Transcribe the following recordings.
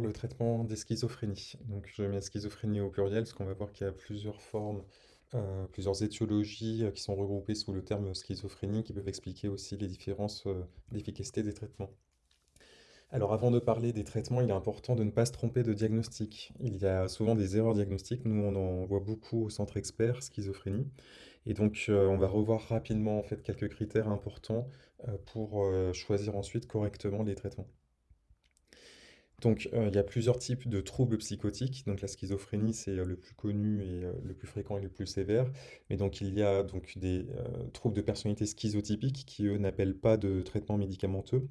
le traitement des schizophrénies. Donc je mets schizophrénie au pluriel parce qu'on va voir qu'il y a plusieurs formes, euh, plusieurs étiologies euh, qui sont regroupées sous le terme schizophrénie qui peuvent expliquer aussi les différences euh, d'efficacité des traitements. Alors avant de parler des traitements, il est important de ne pas se tromper de diagnostic. Il y a souvent des erreurs diagnostiques, nous on en voit beaucoup au centre expert schizophrénie. Et donc on va revoir rapidement en fait quelques critères importants pour choisir ensuite correctement les traitements. Donc, euh, il y a plusieurs types de troubles psychotiques. Donc, la schizophrénie, c'est euh, le plus connu et euh, le plus fréquent et le plus sévère. Mais donc, il y a donc des troubles de personnalité schizotypiques qui, eux, n'appellent pas de traitement médicamenteux.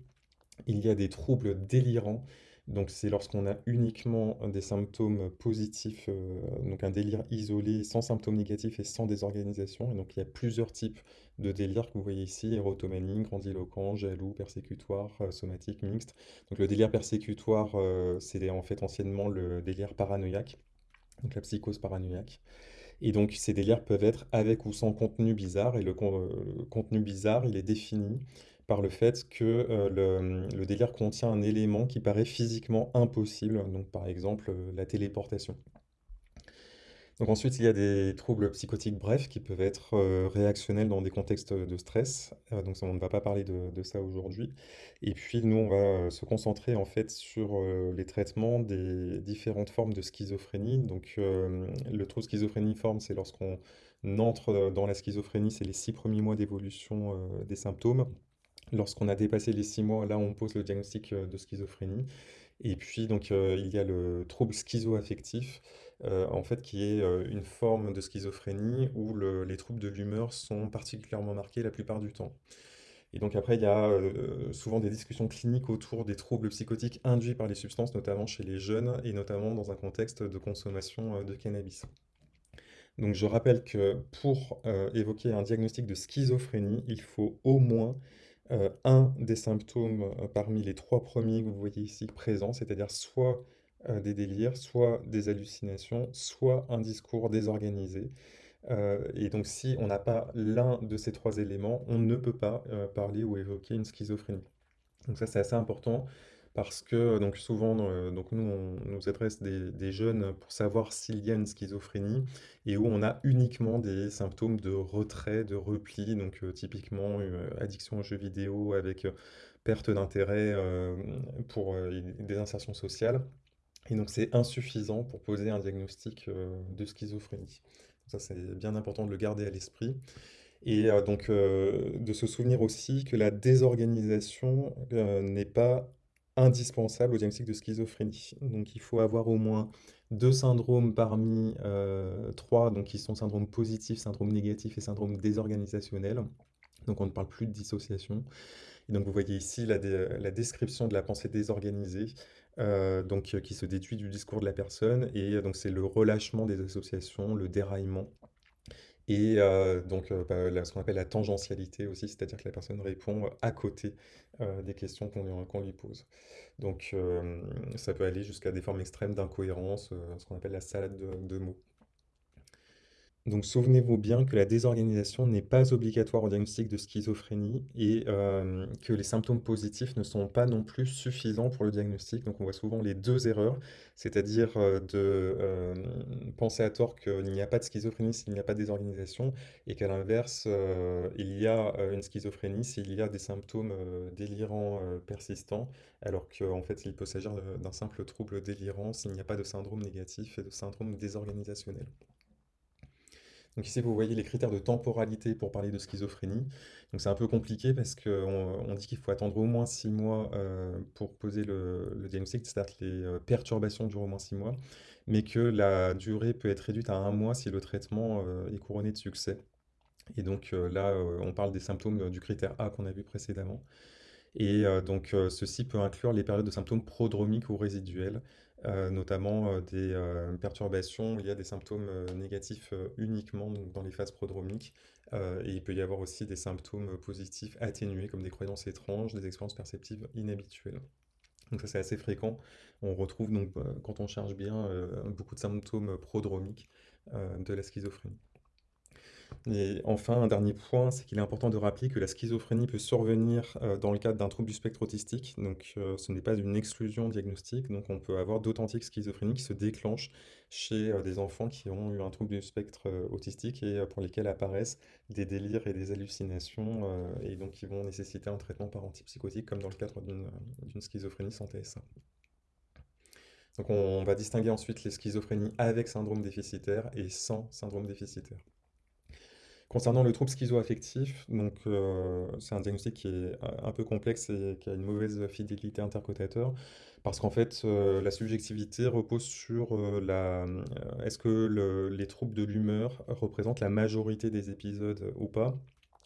Il y a des troubles délirants donc c'est lorsqu'on a uniquement des symptômes positifs, euh, donc un délire isolé, sans symptômes négatifs et sans désorganisation. Et donc il y a plusieurs types de délires que vous voyez ici, érotomanie, grandiloquent, jaloux, persécutoire, euh, somatique, mixte. Donc le délire persécutoire, euh, c'est en fait anciennement le délire paranoïaque, donc la psychose paranoïaque. Et donc ces délires peuvent être avec ou sans contenu bizarre, et le contenu bizarre, il est défini par le fait que euh, le, délire contient un élément qui paraît physiquement impossible, donc par exemple euh, la téléportation. Donc ensuite, il y a des troubles psychotiques brefs qui peuvent être euh, réactionnels dans des contextes de stress. donc on ne va pas parler de, ça aujourd'hui. Et puis nous, on va se concentrer en fait sur les traitements des différentes formes de schizophrénie. Donc le trouble schizophréniforme, c'est lorsqu'on entre dans la schizophrénie, c'est les six premiers mois d'évolution des symptômes. Lorsqu'on a dépassé les six mois, là, on pose le diagnostic euh, de schizophrénie. Et puis, donc, euh, il y a le trouble schizoaffectif, euh, en fait, qui est une forme de schizophrénie où les troubles de l'humeur sont particulièrement marqués la plupart du temps. Et donc après, il y a souvent des discussions cliniques autour des troubles psychotiques induits par les substances, notamment chez les jeunes et notamment dans un contexte de consommation de cannabis. Donc je rappelle que pour évoquer un diagnostic de schizophrénie, il faut au moins euh, un des symptômes euh, parmi les trois premiers que vous voyez ici présents, c'est-à-dire soit euh, des délires, soit des hallucinations, soit un discours désorganisé. et donc si on n'a pas l'un de ces trois éléments, on ne peut pas parler ou évoquer une schizophrénie. Donc ça c'est assez important parce que donc souvent, euh, donc nous, on nous adresse des, jeunes pour savoir s'il y a une schizophrénie et où on a uniquement des symptômes de retrait, de repli, donc euh, typiquement euh, addiction aux jeux vidéo avec perte d'intérêt pour des insertions sociales. Et donc c'est insuffisant pour poser un diagnostic de schizophrénie. Ça c'est bien important de le garder à l'esprit. Et donc de se souvenir aussi que la désorganisation n'est pas indispensable au diagnostic de schizophrénie. Donc il faut avoir au moins deux syndromes parmi euh, trois, donc qui sont syndrome positif, syndrome négatif et syndrome désorganisationnel. Donc on ne parle plus de dissociation. Donc vous voyez ici la, description de la pensée désorganisée, euh, donc qui se déduit du discours de la personne, et donc c'est le relâchement des associations, le déraillement. Et donc, bah, ce qu'on appelle la tangentialité aussi, c'est-à-dire que la personne répond à côté des questions qu'on lui, pose. Donc, ça peut aller jusqu'à des formes extrêmes d'incohérence, ce qu'on appelle la salade de mots. Donc souvenez-vous bien que la désorganisation n'est pas obligatoire au diagnostic de schizophrénie et que les symptômes positifs ne sont pas non plus suffisants pour le diagnostic. Donc on voit souvent les deux erreurs, c'est-à-dire de penser à tort qu'il n'y a pas de schizophrénie s'il n'y a pas de désorganisation et qu'à l'inverse, il y a une schizophrénie s'il y a des symptômes délirants persistants, alors qu'en fait il peut s'agir d'un simple trouble délirant s'il n'y a pas de syndrome négatif et de syndrome désorganisationnel. Donc ici, vous voyez les critères de temporalité pour parler de schizophrénie. C'est un peu compliqué parce qu'on dit qu'il faut attendre au moins six mois euh, pour poser le, diagnostic, c'est-à-dire que les euh, perturbations durent au moins six mois, mais que la durée peut être réduite à un mois si le traitement euh, est couronné de succès. Et donc là, on parle des symptômes du critère A qu'on a vu précédemment. Et donc ceci peut inclure les périodes de symptômes prodromiques ou résiduels, euh, notamment euh, des euh, perturbations, il y a des symptômes négatifs uniquement dans les phases prodromiques, et il peut y avoir aussi des symptômes positifs atténués, comme des croyances étranges, des expériences perceptives inhabituelles. Donc ça c'est assez fréquent. On retrouve donc, quand on cherche bien, beaucoup de symptômes prodromiques de la schizophrénie. Et enfin, un dernier point, c'est qu'il est important de rappeler que la schizophrénie peut survenir euh, dans le cadre d'un trouble du spectre autistique. Donc, euh, ce n'est pas une exclusion diagnostique. Donc, on peut avoir d'authentiques schizophrénies qui se déclenchent chez euh, des enfants qui ont eu un trouble du spectre autistique et pour lesquels apparaissent des délires et des hallucinations et donc qui vont nécessiter un traitement par antipsychotique comme dans le cadre d'une schizophrénie sans TSA. Donc, on va distinguer ensuite les schizophrénies avec syndrome déficitaire et sans syndrome déficitaire. Concernant le trouble schizoaffectif, donc euh, c'est un diagnostic qui est un peu complexe et qui a une mauvaise fidélité intercotateur, parce qu'en fait, euh, la subjectivité repose sur euh, la, est-ce que les troubles de l'humeur représentent la majorité des épisodes ou pas.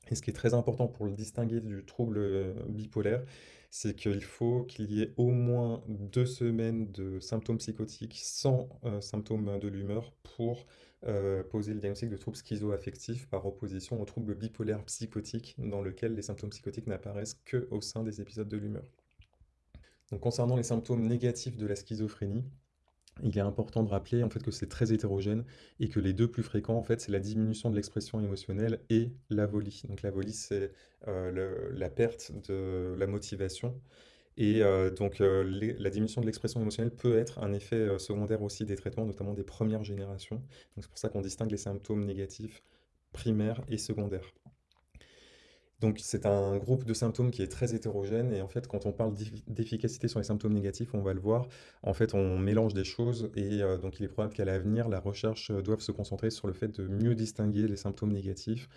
Et ce qui est très important pour le distinguer du trouble bipolaire, c'est qu'il faut qu'il y ait au moins deux semaines de symptômes psychotiques sans symptômes de l'humeur pour euh, poser le diagnostic de trouble schizoaffectif par opposition au trouble bipolaire psychotique dans lequel les symptômes psychotiques n'apparaissent que au sein des épisodes de l'humeur. Donc concernant les symptômes négatifs de la schizophrénie, il est important de rappeler en fait que c'est très hétérogène et que les deux plus fréquents en fait c'est la diminution de l'expression émotionnelle et l'avolie. Donc l'avolie c'est euh, la perte de la motivation et euh, donc euh, la diminution de l'expression émotionnelle peut être un effet euh, secondaire aussi des traitements, notamment des premières générations. C'est pour ça qu'on distingue les symptômes négatifs primaires et secondaires. Donc c'est un groupe de symptômes qui est très hétérogène et en fait quand on parle d'efficacité sur les symptômes négatifs, on va le voir, en fait on mélange des choses et donc il est probable qu'à l'avenir la recherche doive se concentrer sur le fait de mieux distinguer les symptômes négatifs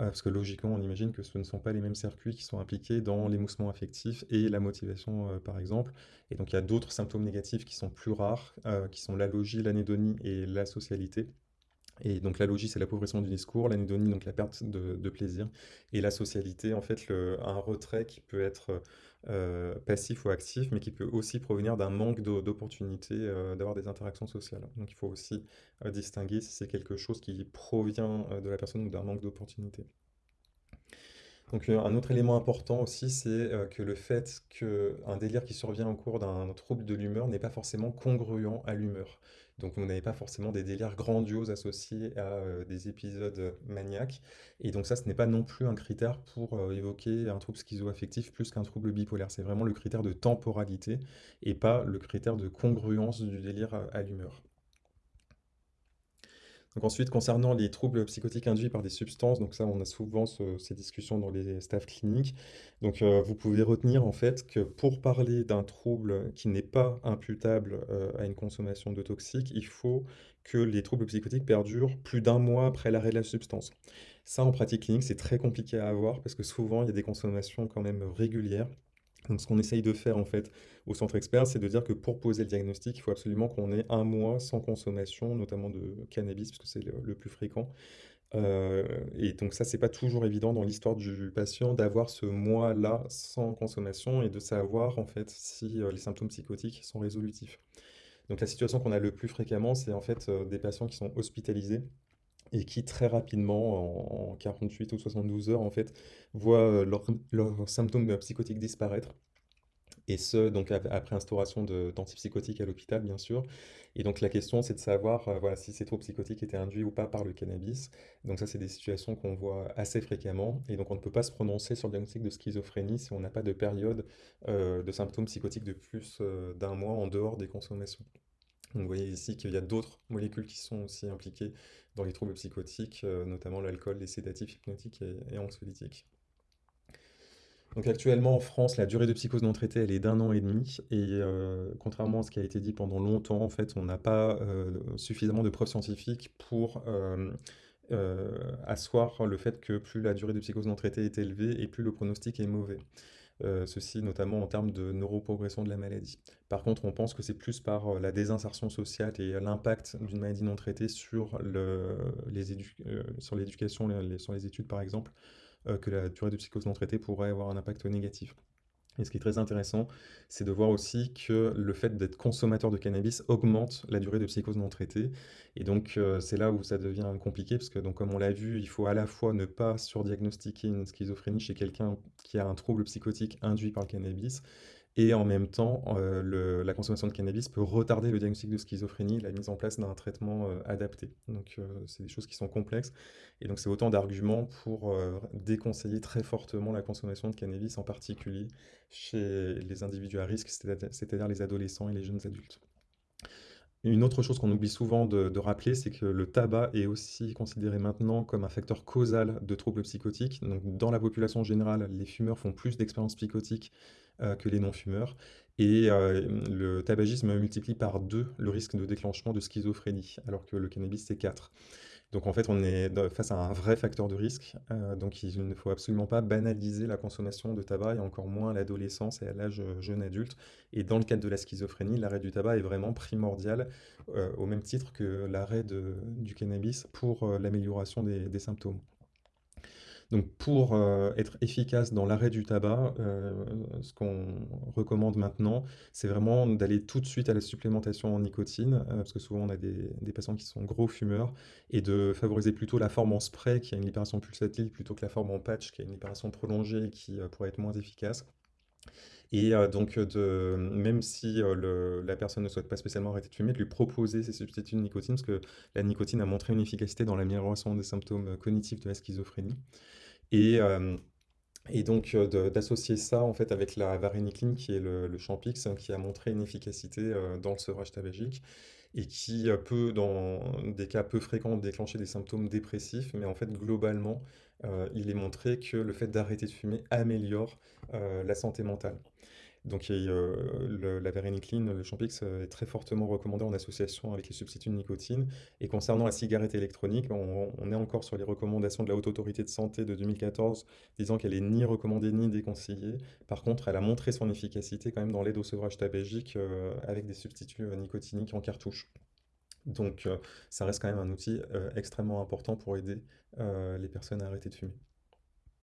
ah, parce que logiquement, on imagine que ce ne sont pas les mêmes circuits qui sont impliqués dans l'émoussement affectif et la motivation, euh, par exemple. Et donc, il y a d'autres symptômes négatifs qui sont plus rares, euh, qui sont l'allogie, l'anédonie et la socialité. Et donc l'allogie, c'est l'appauvrissement du discours, l'anédonie, donc la perte de, plaisir, et la socialité, en fait, un retrait qui peut être euh, passif ou actif, mais qui peut aussi provenir d'un manque d'opportunité euh, d'avoir des interactions sociales. Donc il faut aussi euh, distinguer si c'est quelque chose qui provient de la personne ou d'un manque d'opportunité. Donc un autre élément important aussi, c'est que le fait qu'un délire qui survient au cours d'un trouble de l'humeur n'est pas forcément congruent à l'humeur. Donc vous n'avez pas forcément des délires grandioses associés à euh, des épisodes maniaques. Et donc ça, ce n'est pas non plus un critère pour euh, évoquer un trouble schizoaffectif plus qu'un trouble bipolaire. C'est vraiment le critère de temporalité et pas le critère de congruence du délire à l'humeur ensuite, concernant les troubles psychotiques induits par des substances, donc ça, on a souvent ces discussions dans les staffs cliniques. Donc, euh, vous pouvez retenir en fait que pour parler d'un trouble qui n'est pas imputable euh, à une consommation de toxiques, il faut que les troubles psychotiques perdurent plus d'un mois après l'arrêt de la substance. Ça, en pratique clinique, c'est très compliqué à avoir parce que souvent, il y a des consommations quand même régulières. Donc, ce qu'on essaye de faire en fait au centre expert, c'est de dire que pour poser le diagnostic, il faut absolument qu'on ait un mois sans consommation, notamment de cannabis, parce que c'est le, plus fréquent. Euh, et donc ça, c'est pas toujours évident dans l'histoire du patient d'avoir ce mois-là sans consommation et de savoir en fait si euh, les symptômes psychotiques sont résolutifs. Donc la situation qu'on a le plus fréquemment, c'est en fait euh, des patients qui sont hospitalisés et qui très rapidement, en, 48 ou 72 heures, en fait, voient leurs symptômes psychotiques disparaître. Et ce, donc après instauration d'antipsychotiques à l'hôpital, bien sûr. Et donc la question, c'est de savoir euh, si ces troubles psychotiques étaient induits ou pas par le cannabis. Donc ça, c'est des situations qu'on voit assez fréquemment. Et donc on ne peut pas se prononcer sur le diagnostic de schizophrénie si on n'a pas de période euh, de symptômes psychotiques de plus euh, d'un mois en dehors des consommations. Vous voyez ici qu'il y a d'autres molécules qui sont aussi impliquées dans les troubles psychotiques, notamment l'alcool, les sédatifs hypnotiques et anxiolytiques. Donc actuellement en France, la durée de psychose non traitée, elle est d'un an et demi. Et euh, contrairement à ce qui a été dit pendant longtemps, en fait, on n'a pas euh, suffisamment de preuves scientifiques pour euh, asseoir le fait que plus la durée de psychose non traitée est élevée et plus le pronostic est mauvais. Ceci notamment en termes de neuroprogression de la maladie. Par contre, on pense que c'est plus par la désinsertion sociale et l'impact d'une maladie non traitée sur l'éducation, sur les études par exemple, euh, que la durée de psychose non traitée pourrait avoir un impact négatif. Et ce qui est très intéressant, c'est de voir aussi que le fait d'être consommateur de cannabis augmente la durée de psychose non traitée. Et donc, euh, c'est là où ça devient compliqué, parce que, comme on l'a vu, il faut à la fois ne pas surdiagnostiquer une schizophrénie chez quelqu'un qui a un trouble psychotique induit par le cannabis, et en même temps, le la consommation de cannabis peut retarder le diagnostic de schizophrénie, la mise en place d'un traitement, heu, adapté. Donc heu, c'est des choses qui sont complexes et donc c'est autant d'arguments pour, déconseiller très fortement la consommation de cannabis, en particulier chez les individus à risque, c'est-à c'est-à-dire les adolescents et les jeunes adultes. Une autre chose qu'on oublie souvent de rappeler, c'est que le tabac est aussi considéré maintenant comme un facteur causal de troubles psychotiques. Dans la population générale, les fumeurs font plus d'expériences psychotiques, heu, que les non-fumeurs et hem, le tabagisme multiplie par 2 le risque de déclenchement de schizophrénie, alors que le cannabis, c'est 4. Donc en fait, on est face à un vrai facteur de risque, heu, donc il ne faut absolument pas banaliser la consommation de tabac et encore moins à l'adolescence et à l'âge, heu, jeune adulte et dans le cadre de la schizophrénie, l'arrêt du tabac est vraiment primordial, heu, au même titre que l'arrêt du cannabis pour, l'amélioration des symptômes. Donc pour, heu, être efficace dans l'arrêt du tabac, heu, ce qu'on recommande maintenant, c'est vraiment d'aller tout de suite à la supplémentation en nicotine, heu, parce que souvent on a des des patients qui sont gros fumeurs et de favoriser plutôt la forme en spray qui a une libération pulsatile plutôt que la forme en patch qui a une libération prolongée et qui, pourrait être moins efficace. Et donc de même si, la personne ne souhaite pas spécialement arrêter de fumer, de lui proposer ces substituts de nicotine, parce que la nicotine a montré une efficacité dans l'amélioration des symptômes, cognitifs de la schizophrénie. Et et donc d'associer ça, en fait, avec la varénicline qui est le le Champix, hein, qui a montré une efficacité, dans le sevrage tabagique et qui, peut, dans des cas peu fréquents, déclencher des symptômes dépressifs. Mais en fait, globalement, heu, il est montré que le fait d'arrêter de fumer améliore, heu, la santé mentale. Donc le la varénicline, le Champix, est très fortement recommandé en association avec les substituts de nicotine et concernant la cigarette électronique, on on est encore sur les recommandations de la Haute Autorité de Santé de 2014, disant qu'elle est ni recommandée ni déconseillée. Par contre, elle a montré son efficacité quand même dans l'aide au sevrage tabagique, avec des substituts, nicotiniques en cartouche. Donc heu, ça reste quand même un outil, heu, extrêmement important pour aider, heu, les personnes à arrêter de fumer.